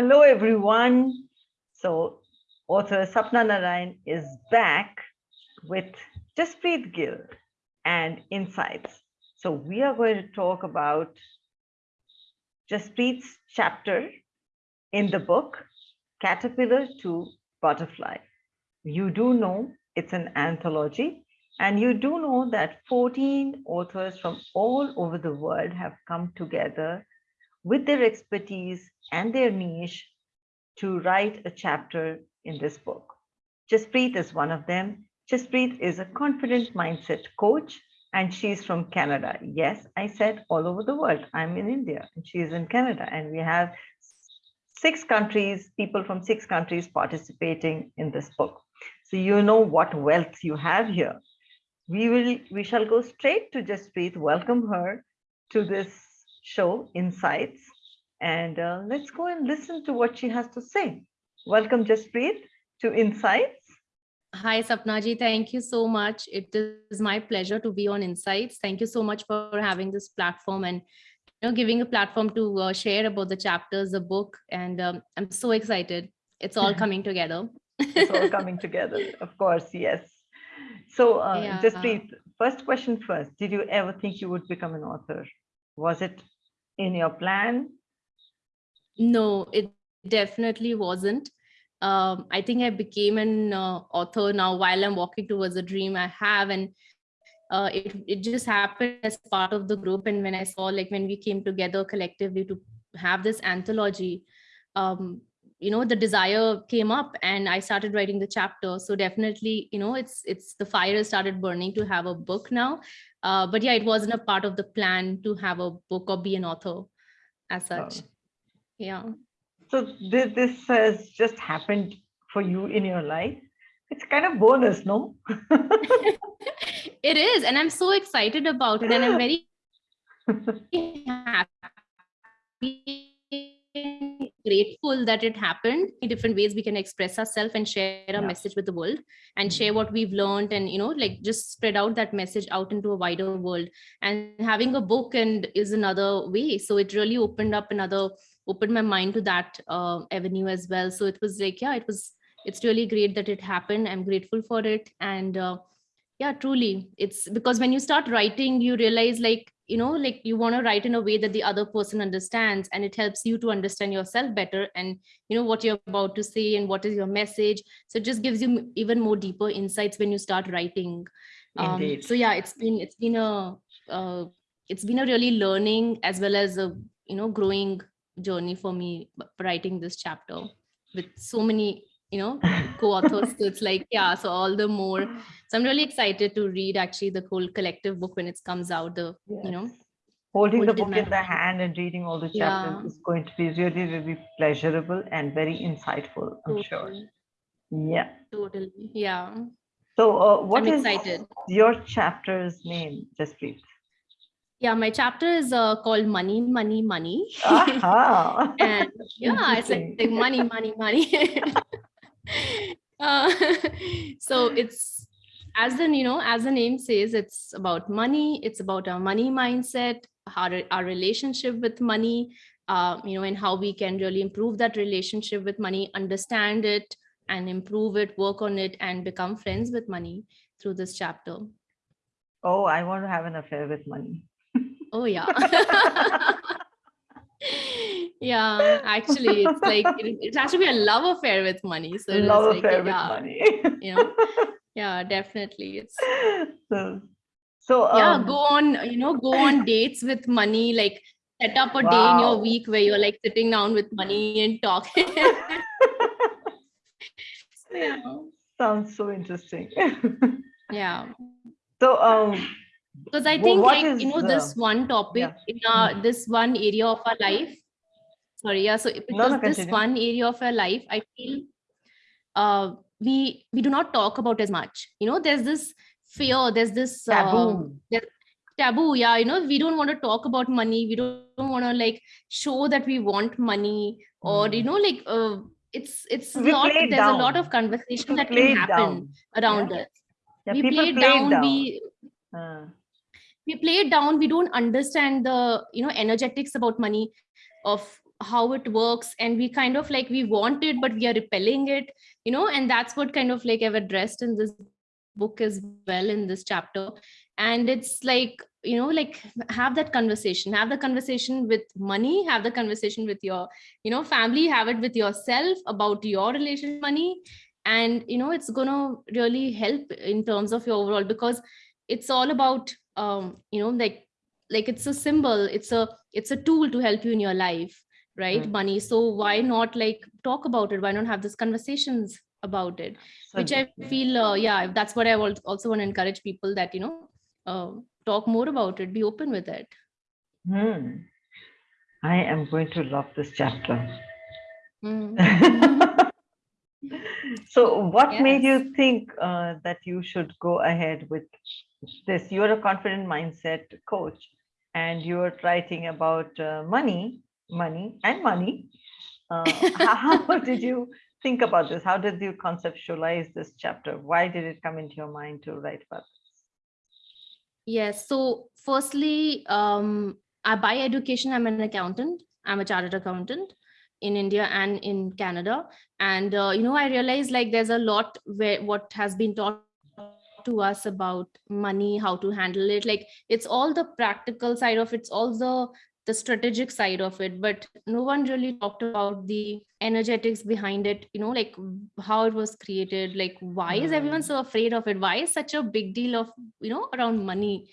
Hello, everyone. So author Sapna Narayan is back with Jaspreet Gill and Insights. So we are going to talk about Jaspreet's chapter in the book, Caterpillar to Butterfly. You do know it's an anthology and you do know that 14 authors from all over the world have come together with their expertise and their niche to write a chapter in this book. Jaspreet is one of them. Jaspreet is a confident mindset coach and she's from Canada. Yes, I said all over the world. I'm in India and she's in Canada and we have six countries, people from six countries participating in this book. So you know what wealth you have here. We will we shall go straight to Jaspreet, welcome her to this show, Insights. And uh, let's go and listen to what she has to say. Welcome, Jaspreet, to Insights. Hi, Sapnaji. Thank you so much. It is my pleasure to be on Insights. Thank you so much for having this platform and you know, giving a platform to uh, share about the chapters, the book. And um, I'm so excited. It's all coming together. it's all coming together. Of course, yes. So, uh, yeah. Jaspreet, first question first. Did you ever think you would become an author? Was it in your plan? No, it definitely wasn't. Um, I think I became an uh, author now while I'm walking towards a dream I have. And uh, it, it just happened as part of the group. And when I saw like when we came together collectively to have this anthology, um, you know, the desire came up and I started writing the chapter. So definitely, you know, it's it's the fire started burning to have a book now. Uh, but yeah, it wasn't a part of the plan to have a book or be an author as such. Oh. Yeah. So this, this has just happened for you in your life. It's kind of bonus, no? it is. And I'm so excited about it. And I'm very happy grateful that it happened. In different ways we can express ourselves and share a yeah. message with the world and share mm-hmm. what we've learned and you know like just spread out that message out into a wider world. And having a book and is another way. So it really opened up another opened my mind to that uh, avenue as well. So it was like yeah it was it's really great that it happened. I'm grateful for it. And uh, yeah truly it's because when you start writing you realize like you know like you want to write in a way that the other person understands and it helps you to understand yourself better and you know what you're about to say and what is your message. So it just gives you even more deeper insights when you start writing. Um, so yeah it's been it's been a uh, it's been a really learning as well as a you know growing journey for me writing this chapter with so many you know co-authors so it's like yeah so all the more so i'm really excited to read actually the whole collective book when it comes out the yes. you know holding the book in, in the hand and reading all the chapters yeah. is going to be really really pleasurable and very insightful i'm totally. sure yeah totally yeah so uh, what I'm is excited. your chapter's name just please yeah my chapter is uh, called money money money and yeah it's like, like money money money uh, so it's as the you know as the name says it's about money it's about our money mindset our, our relationship with money uh, you know and how we can really improve that relationship with money understand it and improve it work on it and become friends with money through this chapter. Oh i want to have an affair with money. Oh yeah yeah actually it's like it, it, has to be a love affair with money so love like, affair yeah, with money. You know yeah definitely it's so, so um, yeah go on you know go on dates with money like set up a wow. day in your week where you're like sitting down with money and talking. Yeah. sounds so interesting. Yeah. So um because i think like you know the, this one topic yeah. in uh, hmm. this one area of our life sorry yeah so because no, no, this one area of our life i feel uh we we do not talk about as much you know there's this fear there's this taboo uh, taboo yeah you know we don't want to talk about money we don't, don't want to like show that we want money or mm. you know like uh, it's it's we not there's down. a lot of conversation we that can happen down. around yeah. us yeah, we play, play down, down, we uh we play it down we don't understand the you know energetics about money of how it works. And we kind of like we want it but we are repelling it you know and that's what kind of like i've addressed in this book as well in this chapter. And it's like you know like have that conversation have the conversation with money have the conversation with your you know family have it with yourself about your relation money. And you know it's gonna really help in terms of your overall because it's all about um you know like like it's a symbol it's a it's a tool to help you in your life right money so why not like talk about it? Why not have these conversations about it? Which i feel uh, yeah that's what i also want to encourage people that you know uh, talk more about it be open with it. Hmm. I am going to love this chapter. Mm. so, what made you think uh, that you should go ahead with this? You're a confident mindset coach, and you're writing about uh, money, money, and money. Uh, how, how did you think about this? How did you conceptualize this chapter? Why did it come into your mind to write about this Yes. So firstly, um, I by education, I'm an accountant. I'm a chartered accountant in India and in Canada. And uh, you know, I realized like there's a lot where what has been taught to us about money, how to handle it. Like it's all the practical side of it, it's all the the strategic side of it, but no one really talked about the energetics behind it, you know, like how it was created, like why is everyone Mm. so afraid of it? Why is such a big deal of, you know, around money?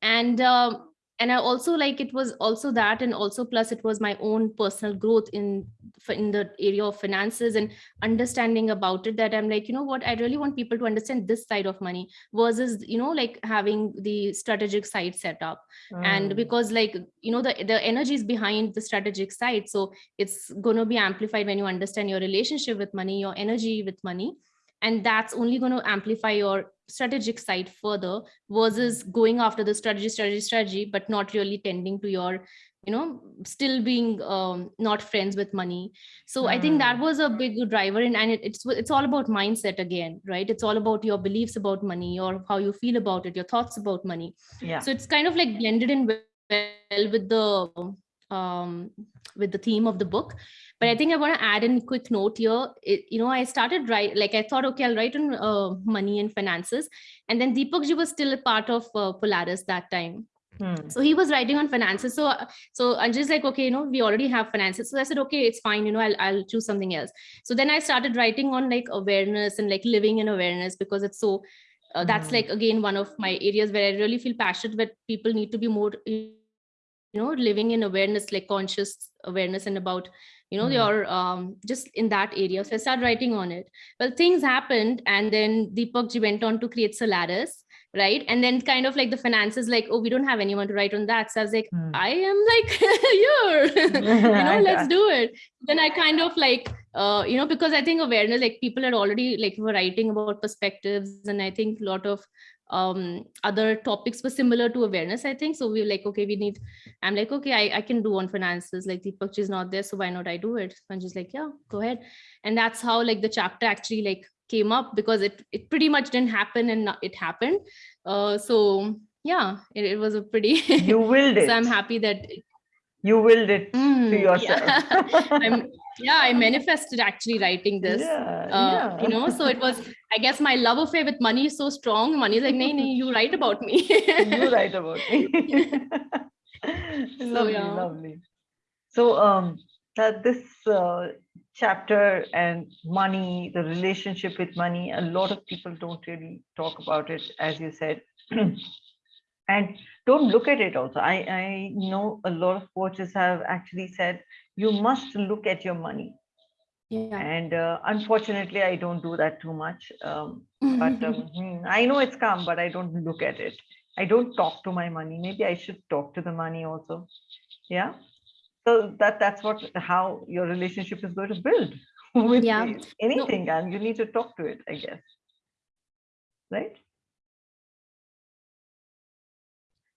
and um, and i also like it was also that and also plus it was my own personal growth in in the area of finances and understanding about it that i'm like you know what? I really want people to understand this side of money versus you know like having the strategic side set up. And Mm. because like you know the the energy is behind the strategic side so it's going to be amplified when you understand your relationship with money your energy with money. And that's only going to amplify your strategic side further versus going after the strategy strategy strategy but not really tending to your you know still being um, not friends with money so i think that Mm. was a big driver and, and it, it's it's all about mindset again right it's all about your beliefs about money or how you feel about it your thoughts about money Yeah. so it's kind of like blended in well with the um with the theme of the book. But i think i want to add in a quick note here. It, you know i started write like i thought okay i'll write on uh, money and finances. And then deepak ji was still a part of uh, polaris that time. Hmm. so he was writing on finances. So so i'm just like okay you know we already have finances. So i said okay it's fine you know i'll, I'll choose something else. So then i started writing on like awareness and like living in awareness because it's so uh, that's Mhm. like again one of my areas where i really feel passionate that people need to be more you know living in awareness like conscious awareness and about you know Mm. your um just in that area. So i started writing on it. Well things happened and then deepak ji went on to create solaris right? And then kind of like the finances like oh we don't have anyone to write on that. So i was like Hmm. i am like here. You know let's do it. Then i kind of like uh you know because i think awareness like people are already like were writing about perspectives and i think a lot of um other topics were similar to awareness i think so we were like okay we need i'm like okay i, I can do on finances like deepak is not there so why not i do it i'm just like yeah go ahead and that's how like the chapter actually like came up because it it pretty much didn't happen and it happened uh so yeah it, it was a pretty You willed it. so i'm happy that it- You willed it Mm, to yeah. yourself. I'm- yeah i manifested actually writing this Yeah, uh, yeah. you know so it was i guess my love affair with money is so strong money is like nay, nay, you write about me you write about me. lovely, yeah. lovely. So um that this uh, chapter and money, the relationship with money, a lot of people don't really talk about it, as you said. and don't look at it also. I, I know a lot of coaches have actually said you must look at your money. Yeah And uh, unfortunately, I don't do that too much. Um, but um, hmm, I know it's come, but I don't look at it. I don't talk to my money. Maybe I should talk to the money also. Yeah. So that that's what how your relationship is going to build with Yeah. anything, and you need to talk to it, I guess. Right?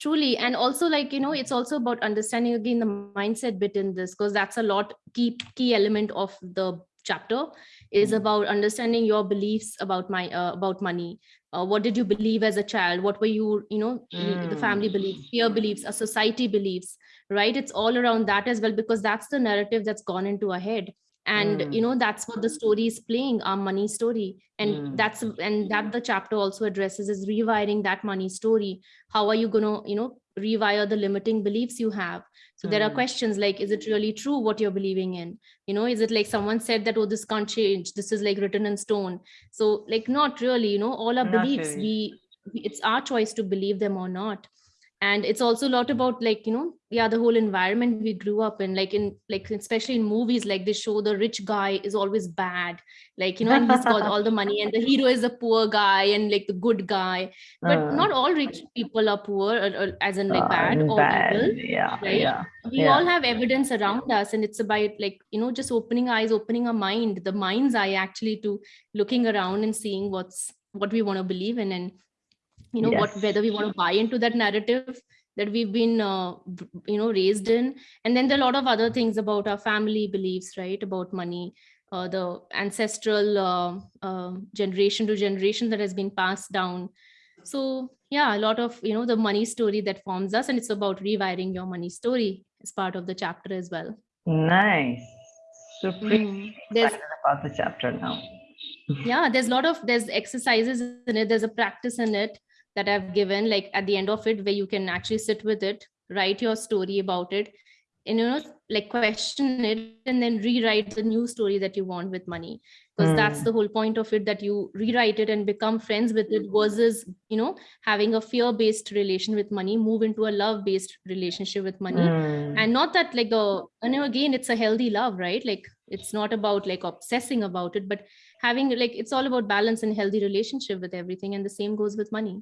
Truly. And also like you know it's also about understanding again the mindset bit in this because that's a lot key key element of the chapter is Mm. about understanding your beliefs about my uh, about money. Uh, what did you believe as a child? What were you you know mm. the family beliefs fear beliefs a society beliefs right? It's all around that as well because that's the narrative that's gone into our head and mm. you know that's what the story is playing our money story and mm. that's and that the chapter also addresses is rewiring that money story how are you going to you know rewire the limiting beliefs you have so mm. there are mm. questions like is it really true what you're believing in you know is it like someone said that oh this can't change this is like written in stone so like not really you know all our not beliefs really. we it's our choice to believe them or not and it's also a lot about like you know yeah the whole environment we grew up in like in like especially in movies like they show the rich guy is always bad like you know and he's got all the money and the hero is a poor guy and like the good guy but uh, not all rich people are poor or, or as in like uh, bad or bad. evil yeah right? yeah we yeah. all have evidence around us and it's about like you know just opening eyes opening our mind the mind's eye actually to looking around and seeing what's what we want to believe in and you know yes. what whether we want to buy into that narrative that we've been uh, you know raised in. And then there are a lot of other things about our family beliefs right about money uh, the ancestral uh, uh, generation to generation that has been passed down. So yeah a lot of you know the money story that forms us and it's about rewiring your money story as part of the chapter as well. Nice. Super mm. there's about the chapter now. Yeah there's a lot of there's exercises in it there's a practice in it that I've given, like at the end of it, where you can actually sit with it, write your story about it, and you know, like question it, and then rewrite the new story that you want with money. Because mm. that's the whole point of it that you rewrite it and become friends with it versus, you know, having a fear-based relation with money, move into a love-based relationship with money. Mm. And not that like the, and you know, again, it's a healthy love, right? Like it's not about like obsessing about it, but having like it's all about balance and healthy relationship with everything. And the same goes with money.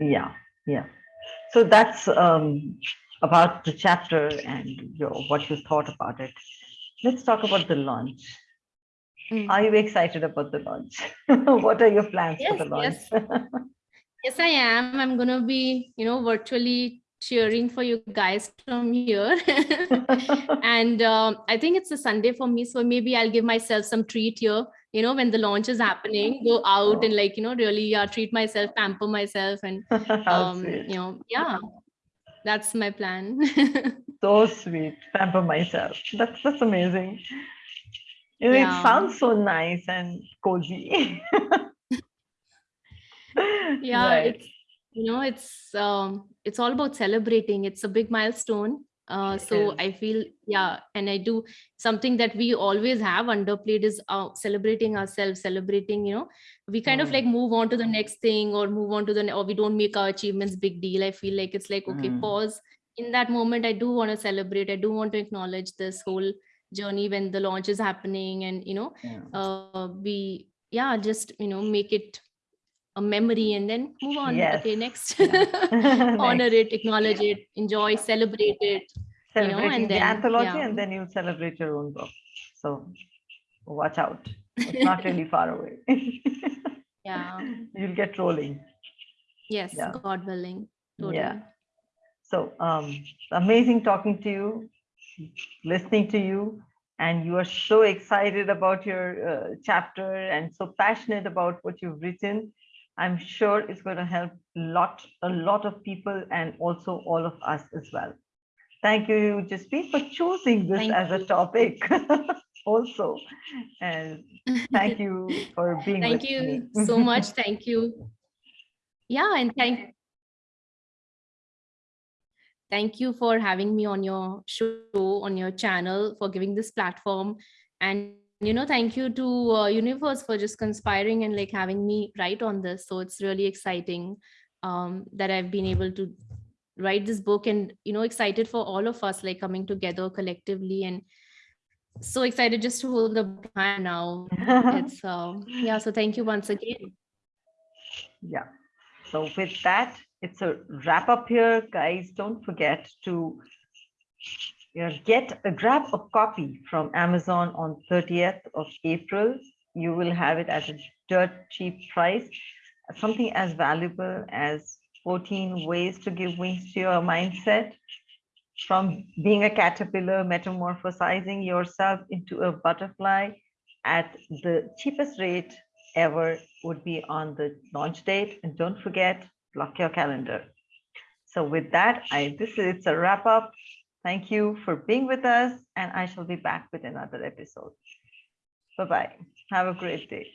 Yeah, yeah. So that's um, about the chapter and your, what you thought about it. Let's talk about the launch. Mm. Are you excited about the launch? what are your plans yes, for the launch? Yes. yes, I am. I'm going to be, you know, virtually cheering for you guys from here. and um, I think it's a Sunday for me. So maybe I'll give myself some treat here you know when the launch is happening go out and like you know really uh, treat myself pamper myself and um, you know yeah that's my plan so sweet pamper myself that's that's amazing you know, yeah. it sounds so nice and cozy yeah right. it's you know it's um it's all about celebrating it's a big milestone uh, so I feel, yeah, and I do something that we always have underplayed is uh, celebrating ourselves, celebrating, you know, we kind mm. of like move on to the next thing or move on to the, or we don't make our achievements big deal. I feel like it's like, okay, mm. pause. In that moment, I do want to celebrate. I do want to acknowledge this whole journey when the launch is happening and, you know, yeah. uh, we, yeah, just, you know, make it a memory and then move on. Yes. okay next. Honor it acknowledge it enjoy celebrate it celebrating you know, and the then, anthology yeah. and then you celebrate your own book. So watch out. It's not really far away. Yeah. You'll get rolling. Yes yeah. god willing. Totally. yeah. So um amazing talking to you listening to you and you are so excited about your uh, chapter and so passionate about what you've written I'm sure it's going to help lot, a lot of people and also all of us as well. Thank you, Jaspreet, for choosing this thank as you. a topic also. And thank you for being Thank you me. so much. Thank you. Yeah, and thank thank you for having me on your show, on your channel, for giving this platform. And you know thank you to uh, universe for just conspiring and like having me write on this. So it's really exciting um, that i've been able to write this book and you know excited for all of us like coming together collectively and so excited just to hold the plan now. It's uh, yeah so thank you once again. Yeah. So with that it's a wrap up here. Guys don't forget to get a grab a copy from Amazon on 30th of April. You will have it at a dirt cheap price. Something as valuable as 14 ways to give wings to your mindset from being a caterpillar, metamorphosizing yourself into a butterfly at the cheapest rate ever would be on the launch date. And don't forget, block your calendar. So with that, I this is it's a wrap up. Thank you for being with us, and I shall be back with another episode. Bye bye. Have a great day.